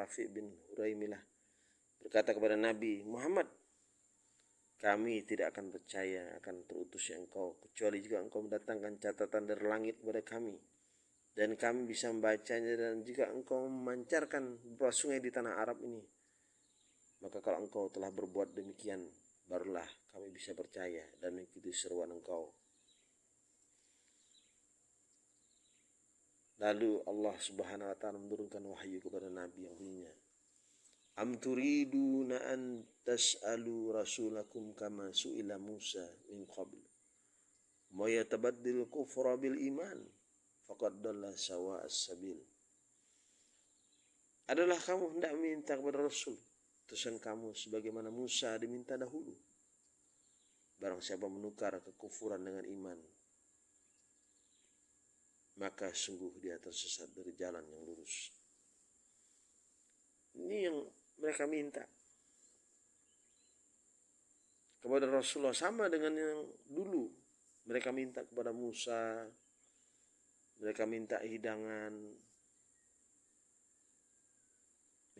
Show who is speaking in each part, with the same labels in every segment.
Speaker 1: Rafi bin Huraimilah berkata kepada Nabi Muhammad kami tidak akan percaya akan terutusnya engkau kecuali jika engkau mendatangkan catatan dari langit kepada kami. Dan kami bisa membacanya dan jika engkau memancarkan beberapa sungai di tanah Arab ini maka kalau engkau telah berbuat demikian barulah kami bisa percaya dan mengikuti seruan engkau Lalu Allah Subhanahu wa taala menurunkan wahyu kepada Nabi yang bunyinya Am turiduna an tas'alu rasulakum kama su'ila Musa min qabl. Ma yatabaddil kufra bil iman faqad dalla sawa as-sabil. Adalah kamu hendak minta kepada Rasul Tusan kamu sebagaimana Musa diminta dahulu. Barang siapa menukar kekufuran dengan iman maka sungguh dia tersesat dari jalan yang lurus. Ini yang mereka minta kepada Rasulullah sama dengan yang dulu mereka minta kepada Musa, mereka minta hidangan,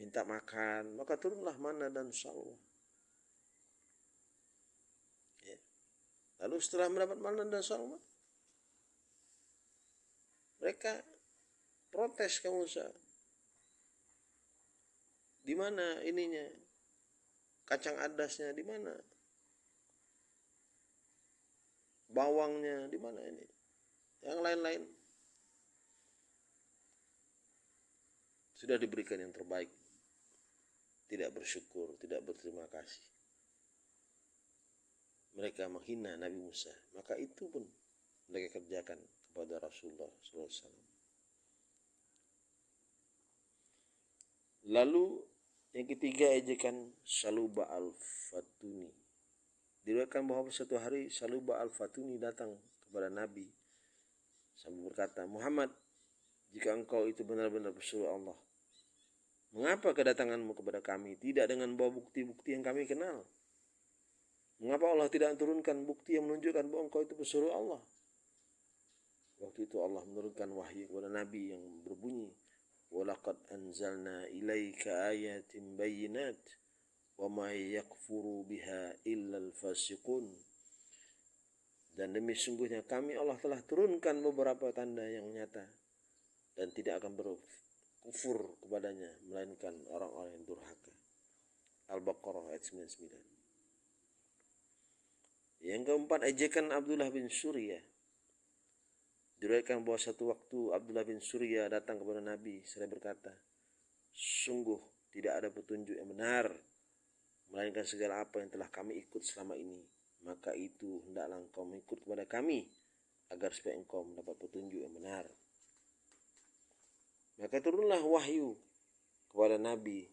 Speaker 1: minta makan, maka turunlah mana dan salwa. Ya. Lalu setelah mendapat mana dan salwa, mereka protes ke Musa di mana ininya? Kacang adasnya di mana? Bawangnya di mana ini? Yang lain-lain. Sudah diberikan yang terbaik. Tidak bersyukur tidak berterima kasih. Mereka menghina Nabi Musa. Maka itu pun mereka kerjakan kepada Rasulullah SAW. Lalu yang ketiga ejekan Saluba al-Fatuni. Diriwayatkan bahwa suatu hari Saluba al-Fatuni datang kepada Nabi sambil berkata, Muhammad, jika engkau itu benar-benar pesuruh Allah, mengapa kedatanganmu kepada kami tidak dengan bawa bukti-bukti yang kami kenal? Mengapa Allah tidak turunkan bukti yang menunjukkan bahwa engkau itu pesuruh Allah? Waktu itu Allah menurunkan wahyu kepada Nabi yang berbunyi, "Walaqad anzalna ilaika ayatin bayyinat wa ma yakfuru biha illa al-fasiqun." Dan demi sungguhnya kami Allah telah turunkan beberapa tanda yang nyata dan tidak akan berkufur kepadanya melainkan orang-orang yang durhaka. Al-Baqarah ayat 99. Yang keempat ejekan Abdullah bin Surya Diriwayatkan bahwa satu waktu Abdullah bin Surya datang kepada Nabi seraya berkata, Sungguh tidak ada petunjuk yang benar, melainkan segala apa yang telah kami ikut selama ini. Maka itu hendaklah engkau mengikut kepada kami, agar supaya engkau mendapat petunjuk yang benar. Maka turunlah wahyu kepada Nabi.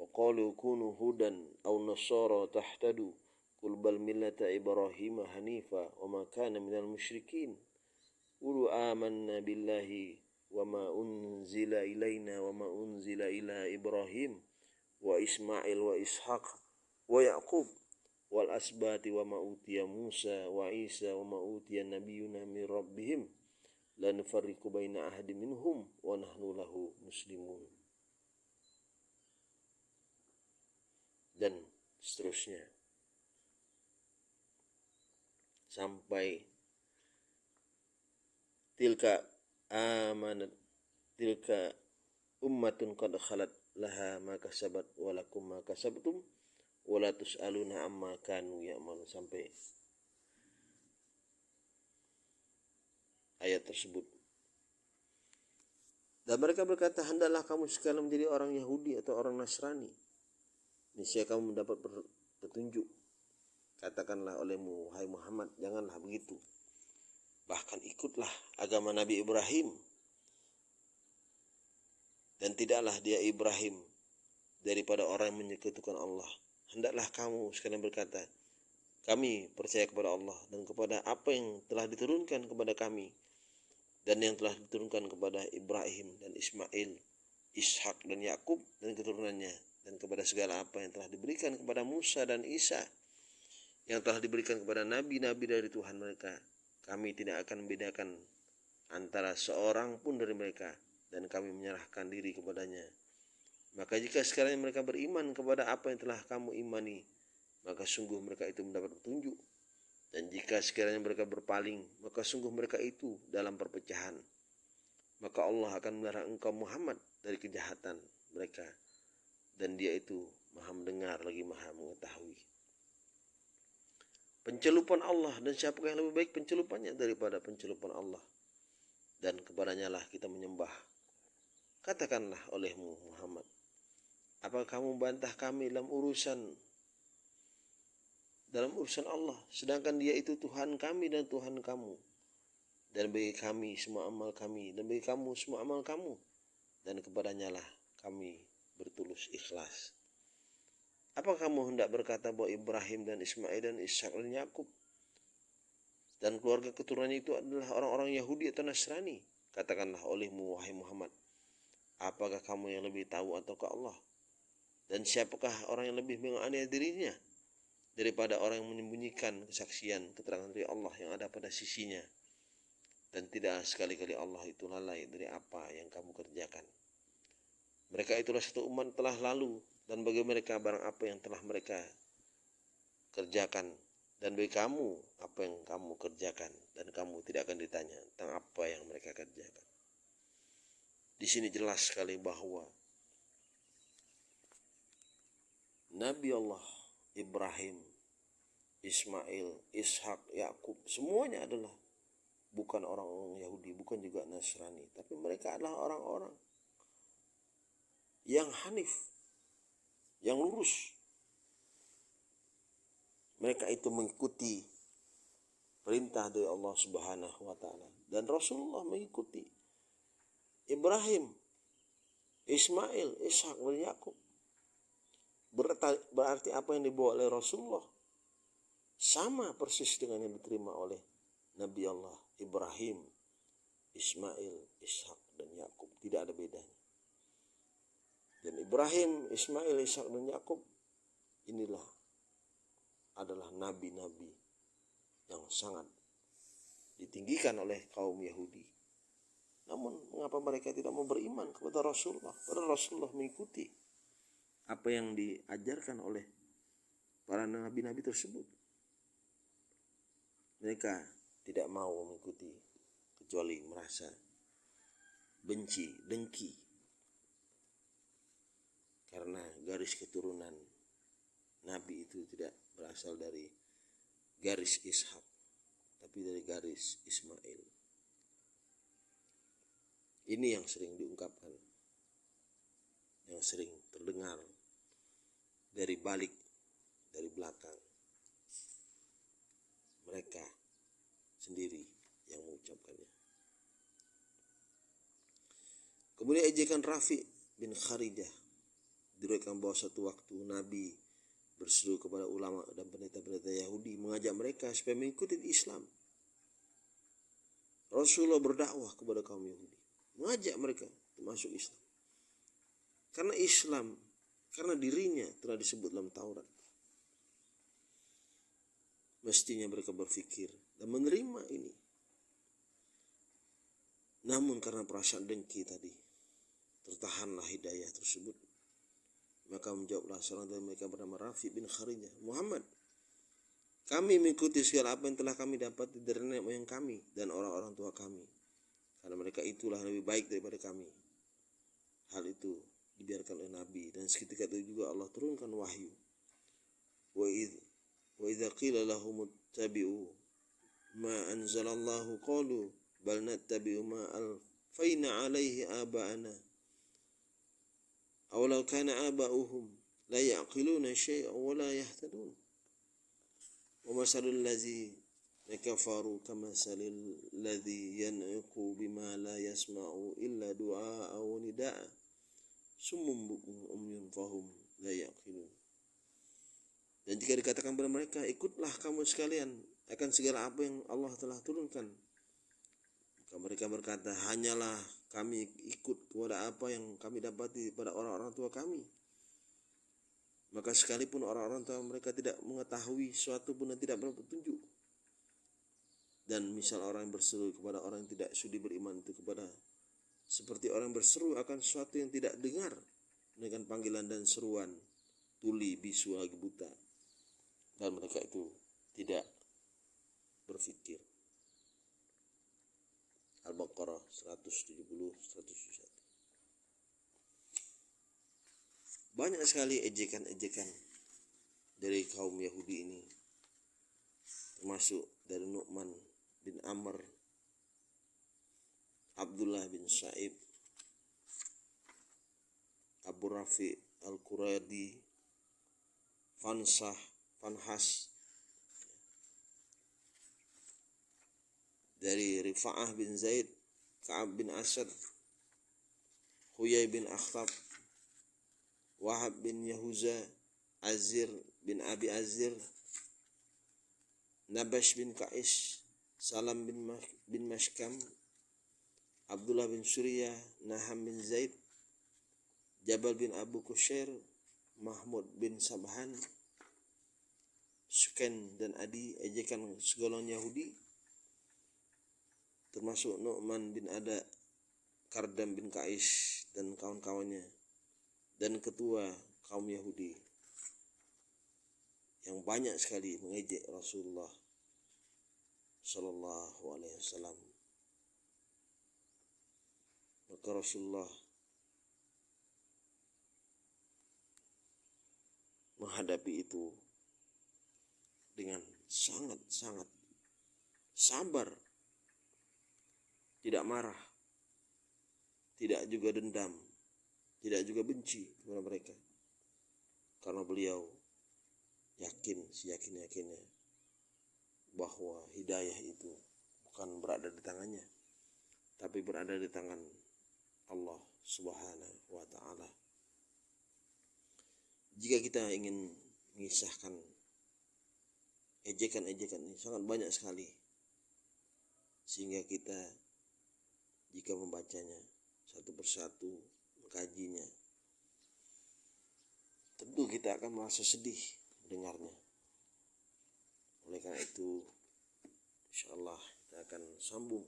Speaker 1: Wa kunu hudan aw nasara tahtadu Qul bal millata Ibrahim hanifa wa ma kana minal musyrikin. Qulu amanna billahi wa ma unzila ilaina wa ma unzila ila Ibrahim wa Ismail wa Ishaq wa Yaqub wal asbati wa ma utiya Musa wa Isa wa ma utiya nabiyuna min rabbihim la nufarriqu baina ahadin minhum wa nahnu lahu muslimun. Dan seterusnya. Sampai tilka amanat tilka ummatun qad khalat laha ma kasabat wa lakum ma kasabtum wa tusaluna amma kanu ya'malu sampai ayat tersebut. Dan mereka berkata hendaklah kamu sekalian menjadi orang Yahudi atau orang Nasrani. Niscaya kamu mendapat petunjuk Katakanlah olehmu, hai Muhammad, janganlah begitu. Bahkan ikutlah agama Nabi Ibrahim. Dan tidaklah dia Ibrahim daripada orang yang menyekutukan Allah. Hendaklah kamu sekalian berkata, kami percaya kepada Allah dan kepada apa yang telah diturunkan kepada kami dan yang telah diturunkan kepada Ibrahim dan Ismail, Ishak dan Yakub dan keturunannya dan kepada segala apa yang telah diberikan kepada Musa dan Isa yang telah diberikan kepada nabi-nabi dari Tuhan mereka. Kami tidak akan membedakan antara seorang pun dari mereka dan kami menyerahkan diri kepadanya. Maka jika sekarang mereka beriman kepada apa yang telah kamu imani, maka sungguh mereka itu mendapat petunjuk. Dan jika sekiranya mereka berpaling, maka sungguh mereka itu dalam perpecahan. Maka Allah akan melarang engkau Muhammad dari kejahatan mereka. Dan dia itu maha mendengar lagi maha mengetahui. Pencelupan Allah dan siapa yang lebih baik pencelupannya daripada pencelupan Allah. Dan kepadanya lah kita menyembah. Katakanlah olehmu Muhammad. Apakah kamu bantah kami dalam urusan dalam urusan Allah sedangkan dia itu Tuhan kami dan Tuhan kamu dan bagi kami semua amal kami dan bagi kamu semua amal kamu dan kepadanya lah kami bertulus ikhlas apakah kamu hendak berkata bahwa Ibrahim dan Ismail dan Ishak dan Yakub dan keluarga keturunannya itu adalah orang-orang Yahudi atau Nasrani? Katakanlah olehmu wahai Muhammad. Apakah kamu yang lebih tahu ataukah Allah? Dan siapakah orang yang lebih menganiaya dirinya daripada orang yang menyembunyikan kesaksian keterangan dari Allah yang ada pada sisinya? Dan tidak sekali-kali Allah itu lalai dari apa yang kamu kerjakan. Mereka itulah satu umat telah lalu dan bagi mereka barang apa yang telah mereka kerjakan. Dan bagi kamu apa yang kamu kerjakan. Dan kamu tidak akan ditanya tentang apa yang mereka kerjakan. Di sini jelas sekali bahwa Nabi Allah Ibrahim Ismail, Ishak, Yakub, semuanya adalah bukan orang-orang Yahudi, bukan juga Nasrani, tapi mereka adalah orang-orang yang hanif, yang lurus. Mereka itu mengikuti perintah dari Allah Subhanahu wa taala dan Rasulullah mengikuti Ibrahim, Ismail, Ishak dan Yakub. Berarti apa yang dibawa oleh Rasulullah sama persis dengan yang diterima oleh Nabi Allah Ibrahim, Ismail, Ishak dan Yakub tidak ada bedanya. Dan Ibrahim, Ismail, Ishak dan Yakub inilah adalah nabi-nabi yang sangat ditinggikan oleh kaum Yahudi. Namun mengapa mereka tidak mau beriman kepada Rasulullah? Padahal Rasulullah mengikuti apa yang diajarkan oleh para nabi-nabi tersebut mereka tidak mau mengikuti kecuali merasa benci, dengki karena garis keturunan Nabi itu tidak berasal dari garis Ishak tapi dari garis Ismail. Ini yang sering diungkapkan yang sering terdengar dari balik dari belakang. Mereka sendiri yang mengucapkannya. Kemudian ejekan Rafi bin Kharijah diriwayatkan bahwa satu waktu Nabi berseru kepada ulama dan pendeta-pendeta Yahudi mengajak mereka supaya mengikuti Islam. Rasulullah berdakwah kepada kaum Yahudi, mengajak mereka masuk Islam. Karena Islam, karena dirinya telah disebut dalam Taurat mestinya mereka berpikir dan menerima ini. Namun karena perasaan dengki tadi, tertahanlah hidayah tersebut. Maka menjawablah seorang dari mereka bernama Rafi bin Kharijah. Muhammad, kami mengikuti segala apa yang telah kami dapat dari nenek moyang kami dan orang-orang tua kami. Karena mereka itulah lebih baik daripada kami. Hal itu dibiarkan oleh Nabi dan seketika itu juga Allah turunkan wahyu. Wa idh wa qila lahum ittabi'u ma anzalallahu qalu bal nattabi'u ma alfaina alaihi aba'ana awalau kana aba'uhum la ya'qiluna syai'a wa la yahtadun wa masalul ladzi kafaru kamasalil ladzi yan'iqu bima la yasma'u illa du'a aw nida'a summum bukmun umyun fahum la yaqilun dan jika dikatakan kepada mereka ikutlah kamu sekalian akan segala apa yang Allah telah turunkan. Mereka berkata, hanyalah kami ikut kepada apa yang kami dapati pada orang-orang tua kami. Maka sekalipun orang-orang tua mereka tidak mengetahui suatu pun dan tidak petunjuk. Dan misal orang yang berseru kepada orang yang tidak sudi beriman itu kepada seperti orang berseru akan sesuatu yang tidak dengar dengan panggilan dan seruan tuli bisu lagi buta dan mereka itu tidak berpikir Al-Baqarah 170 171 banyak sekali ejekan-ejekan dari kaum Yahudi ini termasuk dari Nu'man bin Amr Abdullah bin Sa'ib Abu Rafi Al-Quradi Fansah Fanhas dari Rifa'ah bin Zaid Ka'ab bin Asad Huyai bin Akhtab Wahab bin Yahuza Azir bin Abi Azir Nabash bin Ka'is, Salam bin, Mas bin Mashkam, Abdullah bin Surya, Naham bin Zaid, Jabal bin Abu Kushair, Mahmud bin Sabhan, Suken dan Adi, ejekan segolongan Yahudi, termasuk Nu'man bin Ada, Kardam bin Kais dan kawan-kawannya, dan ketua kaum Yahudi yang banyak sekali mengejek Rasulullah Sallallahu Alaihi Wasallam. Maka Rasulullah menghadapi itu dengan sangat-sangat sabar, tidak marah, tidak juga dendam, tidak juga benci kepada mereka, karena beliau yakin seyakin yakinnya bahwa hidayah itu bukan berada di tangannya tapi berada di tangan Allah Subhanahu wa taala. Jika kita ingin mengisahkan ejekan-ejekan ini sangat banyak sekali sehingga kita jika membacanya satu persatu mengkajinya tentu kita akan merasa sedih dengarnya. Oleh karena itu, insya Allah kita akan sambung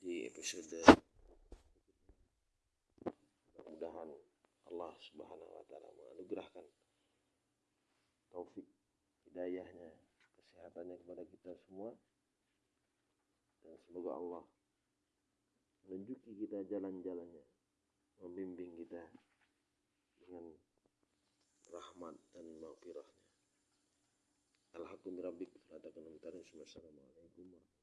Speaker 1: di episode mudah-mudahan Allah Subhanahu wa taala menganugerahkan taufik hidayahnya kesehatannya kepada kita semua dan semoga Allah menunjuki kita jalan-jalannya membimbing kita dengan rahmat dan maghfirahnya. Alhamdulillah rabbik. Assalamualaikum warahmatullahi wabarakatuh.